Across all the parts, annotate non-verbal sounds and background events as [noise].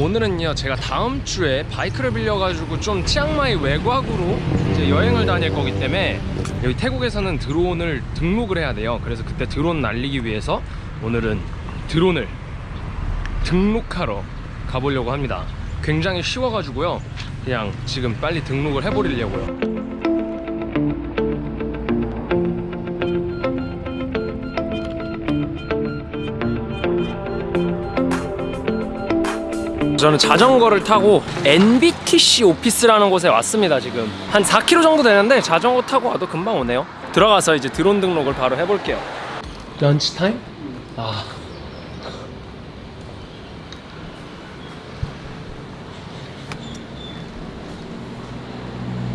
오늘은요 제가 다음 주에 바이크를 빌려가지고 좀 치앙마이 외곽으로 여행을 다닐 거기 때문에 여기 태국에서는 드론을 등록을 해야 돼요. 그래서 그때 드론 날리기 위해서 오늘은 드론을 등록하러 가보려고 합니다. 굉장히 쉬워가지고요. 그냥 지금 빨리 등록을 해버리려고요 저는 자전거를 타고 NBTC 오피스라는 곳에 왔습니다 지금. 한 4km 정도 되는데 자전거 타고 와도 금방 오네요. 들어가서 이제 드론 등록을 바로 해볼게요. 런치 타임? 아.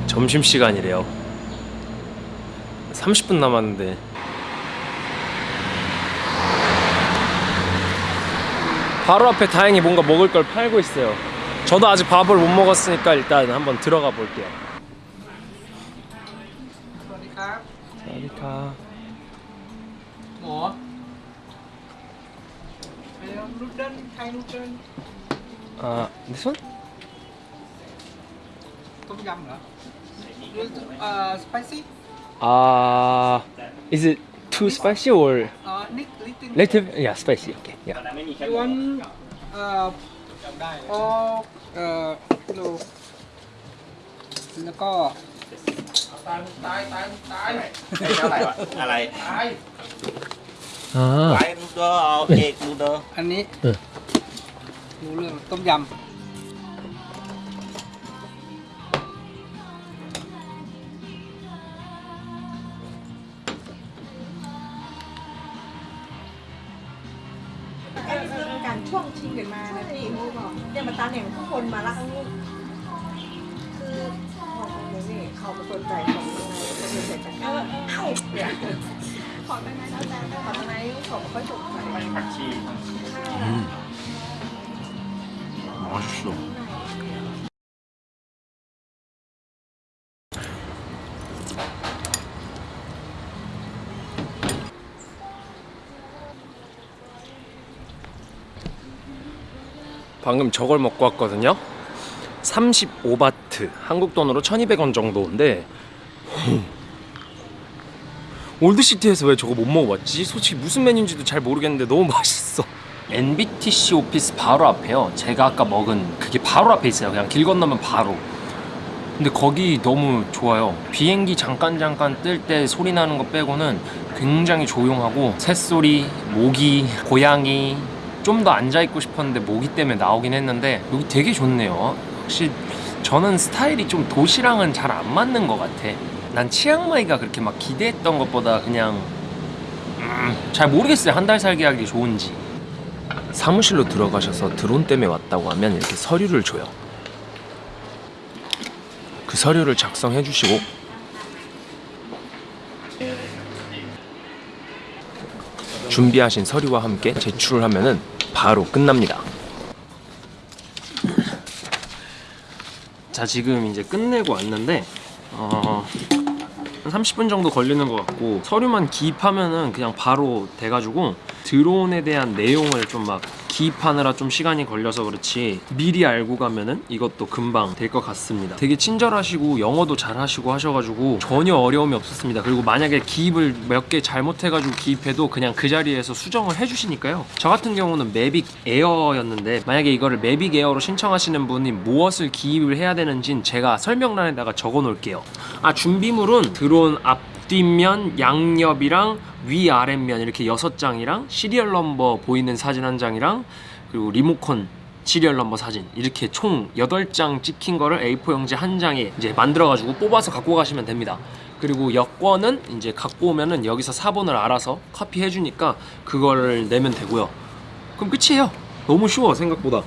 점심시간이래요. 30분 남았는데 바로 앞에 다행히 뭔가 먹을 걸 팔고 있어요 저도 아직 밥을 못 먹었으니까 일단 한번 들어가 볼게요 아, this 아, spicy? 아, is it too spicy or Uh, Nick, little, little, yeah, spicy. Okay, yeah. You want uh, all uh, no. แล้วก็ตายตายตายตายอะไรอะไรตายอ่าไปดูเด้อเอเคดูเด้ออันนี้รู้เรื่องต้มยำ อันนี่คือการช่วงชิงกันมานะพี่มูบอกเนี่ยมาตาเนี่ยทุกคนมาละลูกคือของของนี่เขาเป็นใจของยังไงเขาสนใจกันเออเอ้าเนี่ยของยังไงแล้วแต่ของยังไงเขาไม่ค่อยสนใจผักชี맛 방금 저걸 먹고 왔거든요. 35바트. 한국 돈으로 1200원 정도인데 올드시티에서 왜 저거 못 먹어봤지? 솔직히 무슨 메뉴인지도 잘 모르겠는데 너무 [laughs] 맛있어. NBTC 오피스 바로 앞에요. 제가 아까 먹은 그게 바로 앞에 있어요. 그냥 길 건너면 바로. 근데 거기 너무 좋아요. 비행기 잠깐 잠깐 뜰 때 소리 나는 거 빼고는 굉장히 조용하고 새소리, 모기, 고양이 좀 더 앉아있고 싶었는데 모기 때문에 나오긴 했는데 여기 되게 좋네요. 혹시 저는 스타일이 좀 도시랑은 잘 안 맞는 것 같아. 난 치앙마이가 그렇게 막 기대했던 것보다 그냥 음, 잘 모르겠어요. 한 달 살기 하기 좋은지. 사무실로 들어가셔서 드론 때문에 왔다고 하면 이렇게 서류를 줘요. 그 서류를 작성해 주시고. 준비하신 서류와 함께 제출을 하면은 바로 끝납니다. 자 지금 이제 끝내고 왔는데 어, 한 30분 정도 걸리는 것 같고 서류만 기입하면은 그냥 바로 돼가지고 드론에 대한 내용을 좀 막 기입하느라 좀 시간이 걸려서 그렇지 미리 알고 가면은 이것도 금방 될 것 같습니다. 되게 친절하시고 영어도 잘 하시고 하셔가지고 전혀 어려움이 없었습니다. 그리고 만약에 기입을 몇 개 잘못해가지고 기입해도 그냥 그 자리에서 수정을 해주시니까요. 저 같은 경우는 매빅 에어였는데 만약에 이거를 매빅 에어로 신청하시는 분이 무엇을 기입을 해야 되는진 제가 설명란에다가 적어 놓을게요. 아 준비물은 드론 앞 뒷면, 양옆이랑 위아랫면 이렇게 여섯 장이랑 serial number 보이는 사진 한 장이랑 그리고 리모컨 serial number 사진 이렇게 총 8장 찍힌 거를 A4 용지 한 장에 이제 만들어 가지고 뽑아서 갖고 가시면 됩니다. 그리고 여권은 이제 갖고 오면은 여기서 사본을 알아서 카피해 주니까 그거를 내면 되고요. 그럼 끝이에요. 너무 쉬워 생각보다.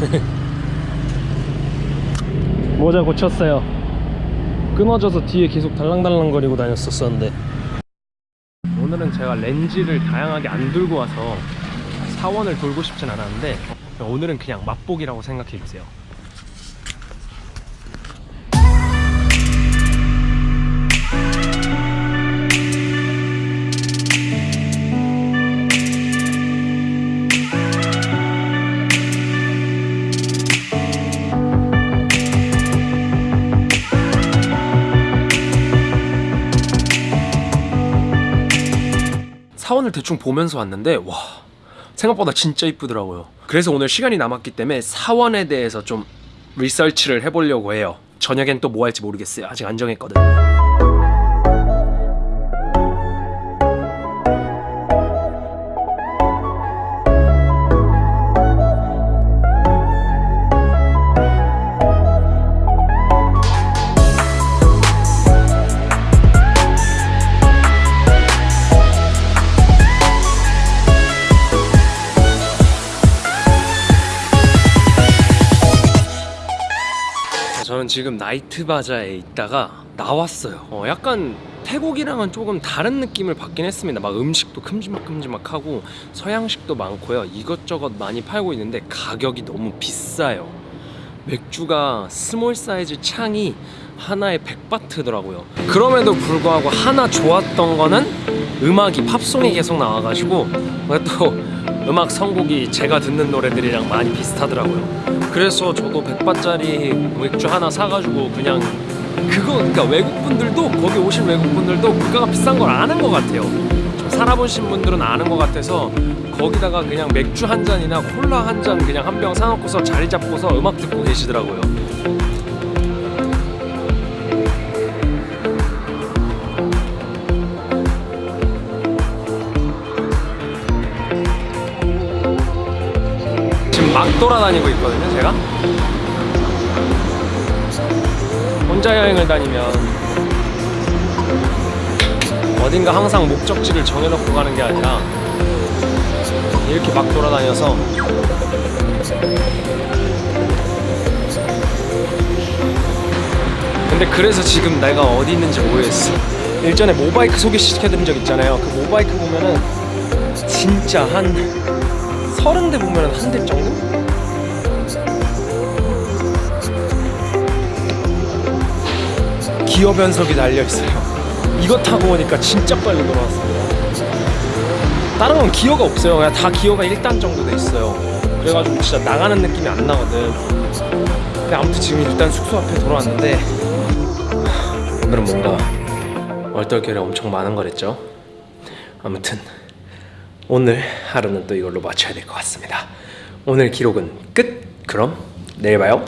[laughs] 모자 고쳤어요. 끊어져서 뒤에 계속 달랑달랑 거리고 다녔었었는데 오늘은 제가 렌즈를 다양하게 안 들고 와서 사원을 돌고 싶진 않았는데 오늘은 그냥 맛보기라고 생각해 주세요. 사원을 대충 보면서 왔는데 와 생각보다 진짜 이쁘더라고요. 그래서 오늘 시간이 남았기 때문에 사원에 대해서 좀 리서치를 해보려고 해요. 저녁엔 또 뭐 할지 모르겠어요. 아직 안 정했거든. 저는 지금 Night Bazaar에 있다가 나왔어요. 어, 약간 태국이랑은 조금 다른 느낌을 받긴 했습니다. 막 음식도 큼지막큼지막하고 서양식도 많고요. 이것저것 많이 팔고 있는데 가격이 너무 비싸요. 맥주가 small size 창이 하나에 100바트더라고요. 그럼에도 불구하고 하나 좋았던 거는 음악이 팝송이 계속 나와가지고 또 음악 선곡이 제가 듣는 노래들이랑 많이 비슷하더라고요. 그래서 저도 100바트짜리 맥주 하나 사가지고 그냥 그거 그러니까 외국분들도 거기 오신 외국분들도 물가가 비싼 걸 아는 것 같아요. 좀 살아보신 분들은 아는 것 같아서 거기다가 그냥 맥주 한 잔이나 콜라 한 잔 그냥 한 병 사놓고서 자리 잡고서 음악 듣고 계시더라고요. 돌아다니고 있거든요, 제가. 혼자 여행을 다니면 어딘가 항상 목적지를 정해놓고 가는 게 아니라 이렇게 막 돌아다녀서 근데 그래서 지금 내가 어디 있는지 모르겠어 일전에 모바이크 소개시켜드린 적 있잖아요 그 모바이크 보면은 진짜 한 서른 대 보면은 한대 정도? 기어 변속이 달려 있어요. 이거 타고 오니까 진짜 빨리 돌아왔습니다. 다른 건 기어가 없어요. 그냥 다 기어가 1단 정도 돼 있어요. 그래가지고 진짜 나가는 느낌이 안 나거든. 근데 아무튼 지금 일단 숙소 앞에 돌아왔는데 오늘은 뭔가 얼떨결에 엄청 많은 거랬죠. 아무튼 오늘 하루는 또 이걸로 마쳐야 될 것 같습니다. 오늘 기록은 끝. 그럼 내일 봐요.